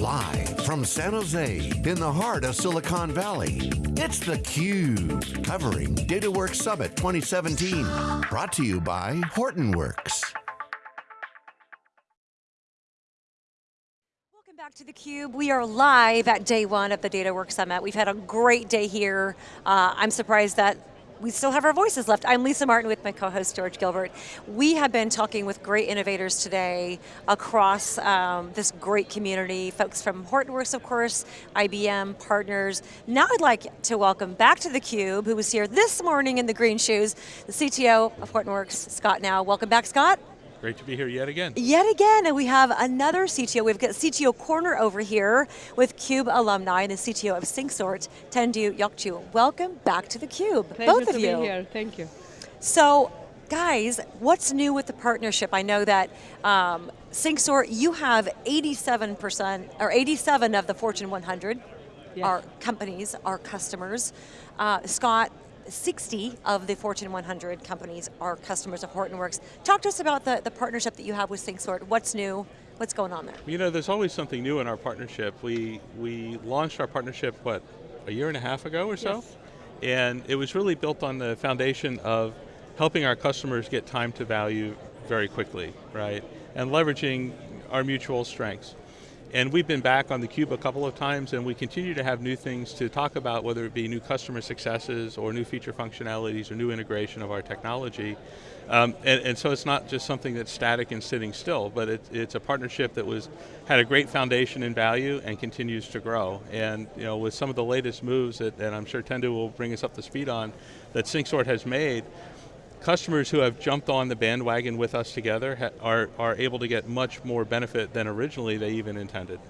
Live from San Jose, in the heart of Silicon Valley, it's theCUBE, covering DataWorks Summit 2017. Brought to you by Hortonworks. Welcome back to theCUBE. We are live at day one of the DataWorks Summit. We've had a great day here. Uh, I'm surprised that we still have our voices left. I'm Lisa Martin with my co-host George Gilbert. We have been talking with great innovators today across um, this great community, folks from Hortonworks, of course, IBM, partners. Now I'd like to welcome back to theCUBE, who was here this morning in the green shoes, the CTO of Hortonworks, Scott Gnau. Welcome back, Scott. Great to be here yet again. Yet again, and we have another CTO. We've got CTO Corner over here with CUBE alumni and the CTO of Syncsort, Tendu Yogurtcu. Welcome back to theCUBE, Pleasure both of to you. be here, thank you. So, guys, what's new with the partnership? I know that um, Syncsort, you have 87%, or 87 of the Fortune 100 Yes. are companies, are customers. Uh, Scott, 60 of the Fortune 100 companies are customers of Hortonworks. Talk to us about the, the partnership that you have with Syncsort. What's new? What's going on there? You know, there's always something new in our partnership. We, we launched our partnership, what, a year and a half ago or so? Yes. And it was really built on the foundation of helping our customers get time to value very quickly, right? And leveraging our mutual strengths. And we've been back on theCUBE a couple of times and we continue to have new things to talk about, whether it be new customer successes or new feature functionalities or new integration of our technology. Um, and, and, so it's not just something that's static and sitting still, but it, it's a partnership that was had a great foundation in value and continues to grow. And you know, with some of the latest moves that, and I'm sure Tendu will bring us up to speed on, that Syncsort has made, customers who have jumped on the bandwagon with us together are, are able to get much more benefit than originally they even intended.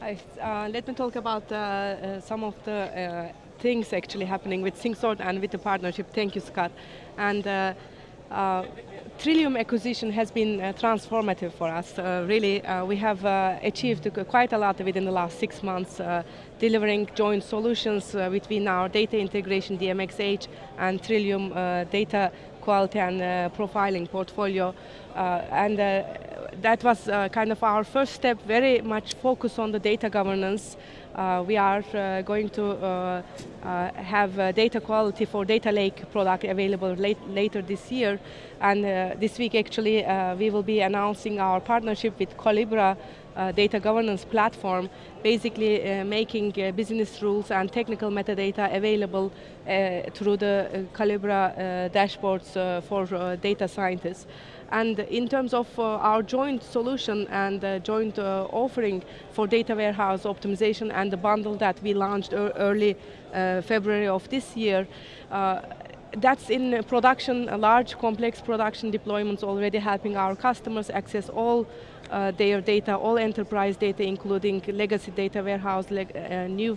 I, uh, let me talk about uh, uh, some of the uh, things actually happening with Syncsort and with the partnership. Thank you, Scott. And uh, Trillium acquisition has been uh, transformative for us. Uh, really, uh, we have achieved quite a lot within the last six months, delivering joint solutions between our data integration, DMXH, and Trillium data quality and profiling portfolio. and that was uh, kind of our first step, very much focus on the data governance. Uh, we are uh, going to uh, uh, have data quality for data lake product available late, later this year. And uh, this week actually we will be announcing our partnership with Collibra data governance platform, basically making business rules and technical metadata available through the Collibra dashboards for data scientists. And in terms of uh, our joint solution and uh, joint uh, offering for data warehouse optimization and the bundle that we launched early uh, February of this year, uh, that's in production, large complex production deployments already helping our customers access all uh, their data, all enterprise data, including legacy data warehouse, new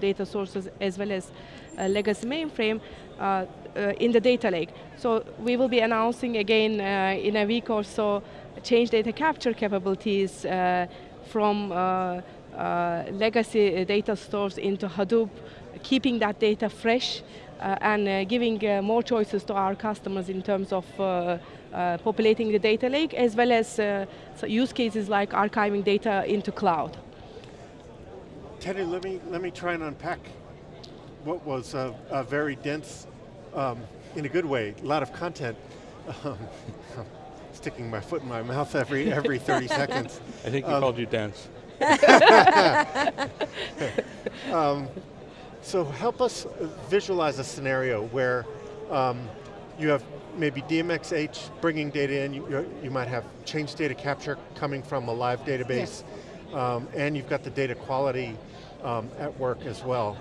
data sources, as well as legacy mainframe. Uh, uh, in the data lake. So we will be announcing again uh, in a week or so change data capture capabilities from legacy data stores into Hadoop, keeping that data fresh uh, and uh, giving uh, more choices to our customers in terms of populating the data lake, as well as so use cases like archiving data into cloud. Teddy, let me, let me try and unpack what was a, a very dense um, in a good way, a lot of content. Um, sticking my foot in my mouth every every 30 seconds. I think he um, called you dense. um, so help us visualize a scenario where um, you have maybe DMXH bringing data in, you, you might have change data capture coming from a live database, yes. Um, and you've got the data quality um, at work as well.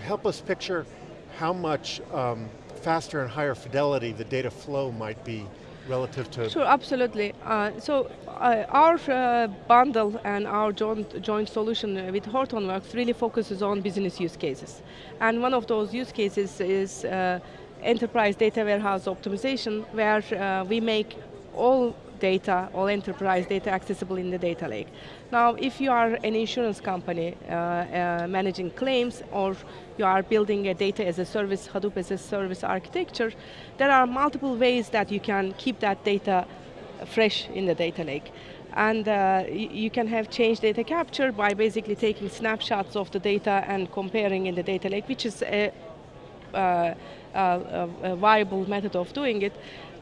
help us picture how much um, faster and higher fidelity the data flow might be relative to... Sure, absolutely. Uh, so uh, our uh, bundle and our joint, joint solution with Hortonworks really focuses on business use cases. And one of those use cases is uh, enterprise data warehouse optimization, where uh, we make all data, all enterprise data accessible in the data lake. Now, if you are an insurance company uh, uh, managing claims or you are building a data as a service, Hadoop as a service architecture, there are multiple ways that you can keep that data fresh in the data lake. and uh, you can have change data capture by basically taking snapshots of the data and comparing in the data lake, which is a, uh, a, a viable method of doing it.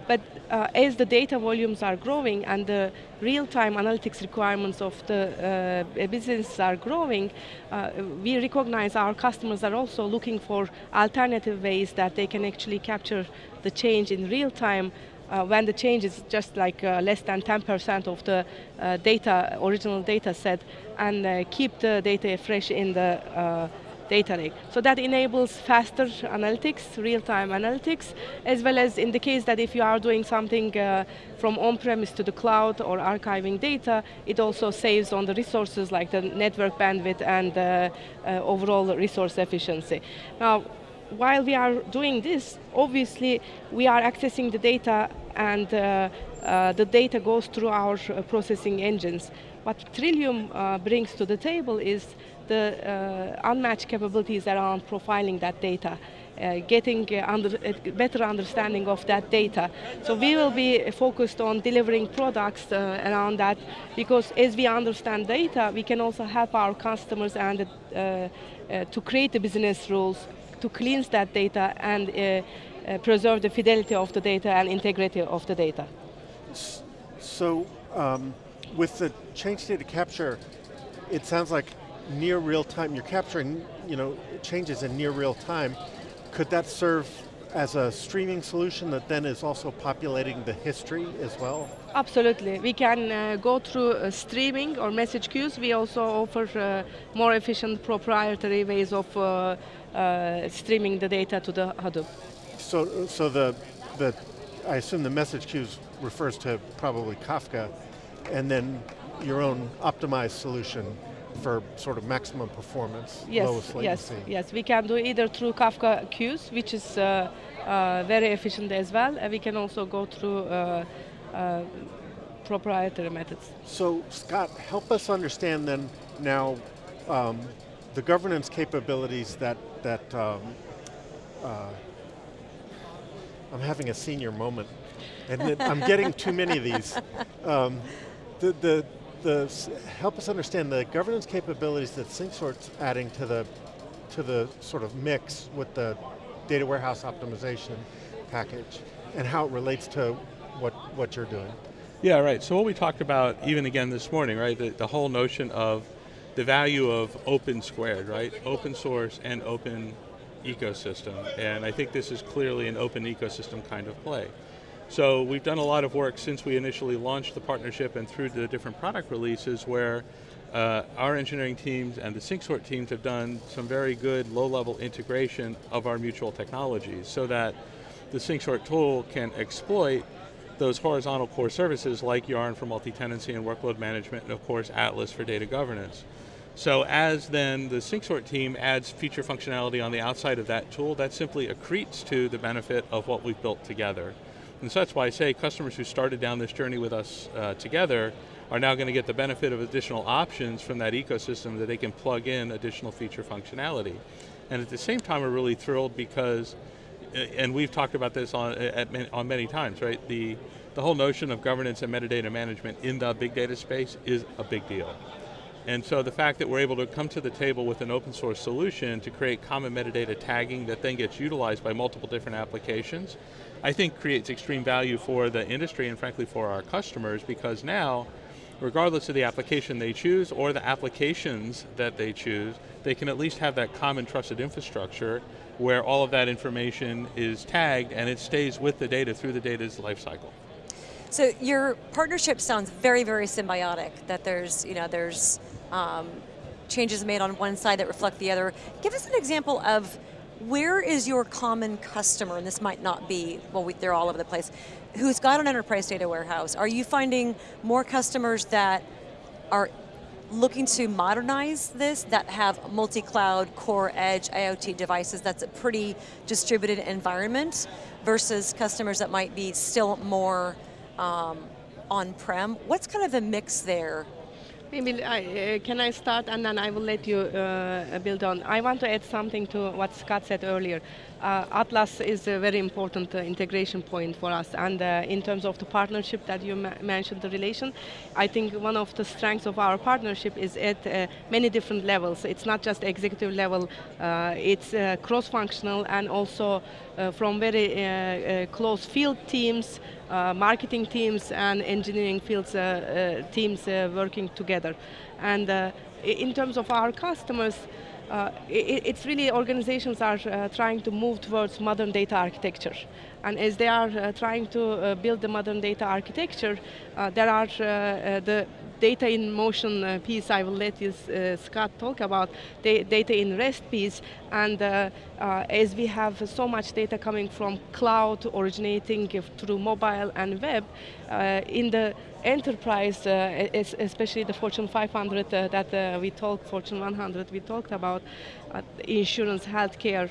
But uh, as the data volumes are growing and the real-time analytics requirements of the uh, business are growing, uh, we recognize our customers are also looking for alternative ways that they can actually capture the change in real time uh, when the change is just like uh, less than 10% of the uh, data, original data set, and uh, keep the data fresh in the uh, data lake. So that enables faster analytics, real-time analytics, as well as in the case that if you are doing something uh, from on-premise to the cloud or archiving data, it also saves on the resources like the network bandwidth and overall resource efficiency. Now, while we are doing this, obviously we are accessing the data and uh, uh, the data goes through our uh, processing engines. What Trillium uh, brings to the table is the uh, unmatched capabilities around profiling that data. Uh, getting under, a better understanding of that data. So we will be focused on delivering products around that because as we understand data, we can also help our customers and to create the business rules to cleanse that data and uh, uh, preserve the fidelity of the data and integrity of the data. So, um, with the change data capture, it sounds like near real time, you're capturing you know, changes in near real time. Could that serve as a streaming solution that then is also populating the history as well? Absolutely. We can uh, go through uh, streaming or message queues. We also offer uh, more efficient proprietary ways of uh, uh, streaming the data to the Hadoop. So, so the, the, I assume the message queues refers to probably Kafka, and then your own optimized solution for sort of maximum performance, yes, lowest latency. Yes, yes, we can do either through Kafka queues, which is uh, uh, very efficient as well, and we can also go through uh, uh proprietary methods. So Scott, help us understand then now um, the governance capabilities that, that um, uh, I'm having a senior moment, and I'm getting too many of these. Um, the, the, the, help us understand the governance capabilities that SyncSort's adding to the, to the sort of mix with the data warehouse optimization package, and how it relates to what, what you're doing. Yeah, right, so what we talked about even again this morning, right, the, the whole notion of the value of open squared, right? Open source and open ecosystem. And I think this is clearly an open ecosystem kind of play. So we've done a lot of work since we initially launched the partnership and through the different product releases where uh, our engineering teams and the SyncSort teams have done some very good low-level integration of our mutual technologies so that the SyncSort tool can exploit those horizontal core services like Yarn for multi-tenancy and workload management, and of course Atlas for data governance. So as then the SyncSort team adds feature functionality on the outside of that tool, that simply accretes to the benefit of what we've built together. And so that's why I say customers who started down this journey with us uh, together are now going to get the benefit of additional options from that ecosystem that they can plug in additional feature functionality. And at the same time, we're really thrilled because, uh, and we've talked about this on, at, on many times, right? The, the whole notion of governance and metadata management in the big data space is a big deal. And so the fact that we're able to come to the table with an open source solution to create common metadata tagging that then gets utilized by multiple different applications, I think creates extreme value for the industry and frankly for our customers because now, regardless of the application they choose or the applications that they choose, they can at least have that common trusted infrastructure where all of that information is tagged and it stays with the data through the data's lifecycle. So your partnership sounds very, very symbiotic, that there's, you know, there's um, changes made on one side that reflect the other. Give us an example of where is your common customer, and this might not be, well, we, they're all over the place, who's got an enterprise data warehouse? Are you finding more customers that are looking to modernize this, that have multi-cloud, core edge, IoT devices, that's a pretty distributed environment, versus customers that might be still more um, on-prem. What's kind of the mix there? Maybe I, uh, can I start and then I will let you uh, build on. I want to add something to what Scott said earlier. Uh, Atlas is a very important uh, integration point for us and uh, in terms of the partnership that you mentioned, the relation, I think one of the strengths of our partnership is at uh, many different levels. It's not just executive level, it's cross-functional and also from very close field teams, uh, marketing teams and engineering fields uh, uh, teams working together. And in terms of our customers, uh, it, it's really organizations are uh, trying to move towards modern data architecture. And as they are uh, trying to build the modern data architecture, there are the data in motion uh, piece, I will let you, uh, Scott talk about da data in REST piece. And uh, uh, as we have so much data coming from cloud originating through mobile and web, uh, in the enterprise, uh, especially the Fortune 500 that we talked, Fortune 100 we talked about, insurance, healthcare,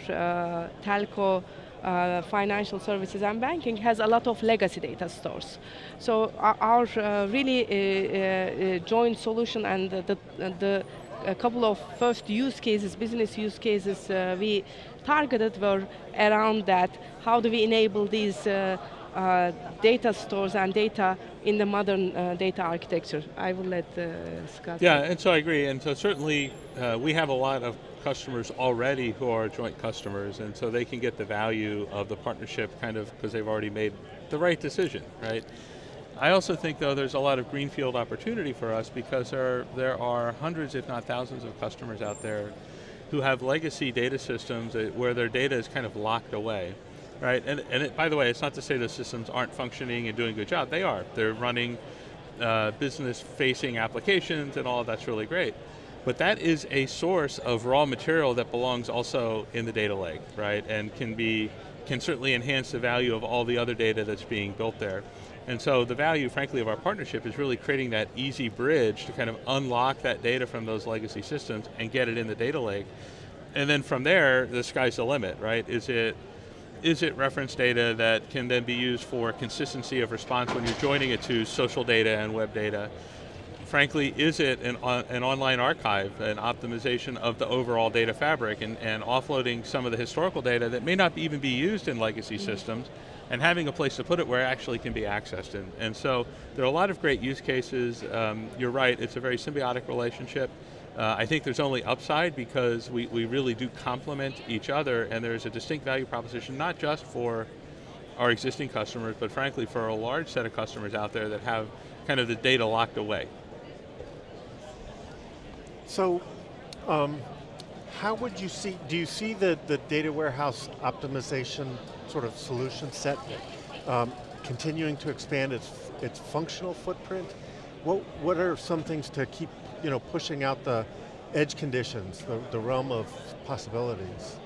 telco, uh, financial services and banking has a lot of legacy data stores. So our, our uh, really uh, uh joint solution and the, the a couple of first use cases, business use cases uh, we targeted were around that. How do we enable these uh, data stores and data in the modern data architecture? I will let Scott. Yeah, and so I agree, and so certainly we have a lot of customers already who are joint customers, and so they can get the value of the partnership kind of because they've already made the right decision, right? I also think though there's a lot of greenfield opportunity for us because there, there are hundreds if not thousands of customers out there who have legacy data systems where their data is kind of locked away, right? And, and it, by the way, it's not to say the systems aren't functioning and doing a good job, they are. They're running uh, business facing applications and all that's really great. But that is a source of raw material that belongs also in the data lake, right? And can be, can certainly enhance the value of all the other data that's being built there. And so the value, frankly, of our partnership is really creating that easy bridge to kind of unlock that data from those legacy systems and get it in the data lake. And then from there, the sky's the limit, right? Is it is it reference data that can then be used for consistency of response when you're joining it to social data and web data? Frankly, is it an, an online archive, an optimization of the overall data fabric and, and offloading some of the historical data that may not even be used in legacy mm -hmm. systems and having a place to put it where it actually can be accessed. And, and so there are a lot of great use cases. Um, you're right, it's a very symbiotic relationship. Uh, I think there's only upside because we, we really do complement each other and there's a distinct value proposition, not just for our existing customers, but frankly for a large set of customers out there that have kind of the data locked away. So, um, how would you see, do you see the, the data warehouse optimization sort of solution set um, continuing to expand its, its functional footprint? What, what are some things to keep you know, pushing out the edge conditions, the, the realm of possibilities?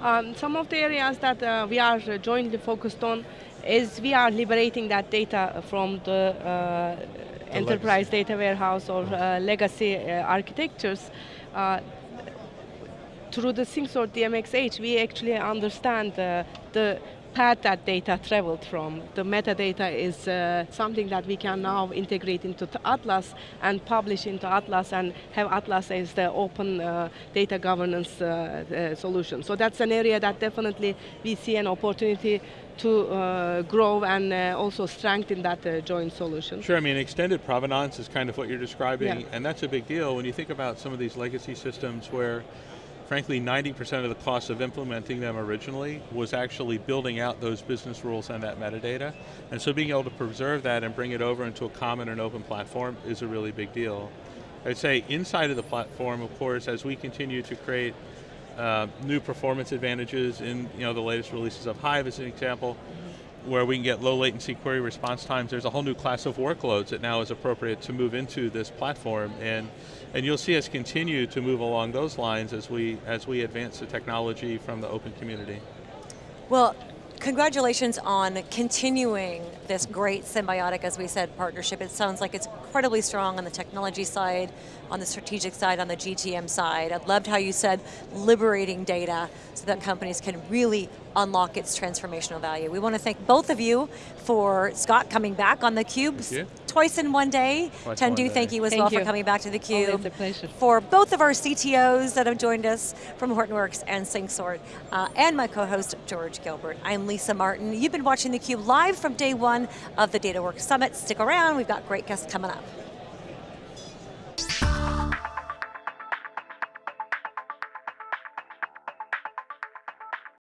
Um, some of the areas that uh, we are jointly focused on is we are liberating that data from the uh, enterprise data warehouse or uh, legacy uh, architectures, uh, through the SyncSort DMX-H, we actually understand uh, the path that data traveled from. The metadata is uh, something that we can now integrate into Atlas and publish into Atlas and have Atlas as the open uh, data governance uh, uh solution. So that's an area that definitely we see an opportunity to uh, grow and uh, also strengthen that uh, joint solution. Sure, I mean extended provenance is kind of what you're describing yeah. and that's a big deal when you think about some of these legacy systems where frankly 90% of the cost of implementing them originally was actually building out those business rules and that metadata. And so being able to preserve that and bring it over into a common and open platform is a really big deal. I'd say inside of the platform, of course, as we continue to create uh, new performance advantages in you know, the latest releases of Hive as an example, where we can get low latency query response times, there's a whole new class of workloads that now is appropriate to move into this platform. And, and you'll see us continue to move along those lines as we, as we advance the technology from the open community. Well, congratulations on continuing this great symbiotic, as we said, partnership. It sounds like it's incredibly strong on the technology side, on the strategic side, on the GTM side. I loved how you said liberating data so that companies can really unlock its transformational value. We want to thank both of you for Scott coming back on theCUBE's twice in one day. Twice in one Tendu, day. thank you as Thank well for coming back to theCUBE. Always a pleasure. For both of our CTOs that have joined us from Hortonworks and SyncSort, uh, and my co-host, George Gilbert. I'm Lisa Martin. You've been watching theCUBE live from day one of the DataWorks Summit. Stick around, we've got great guests coming up.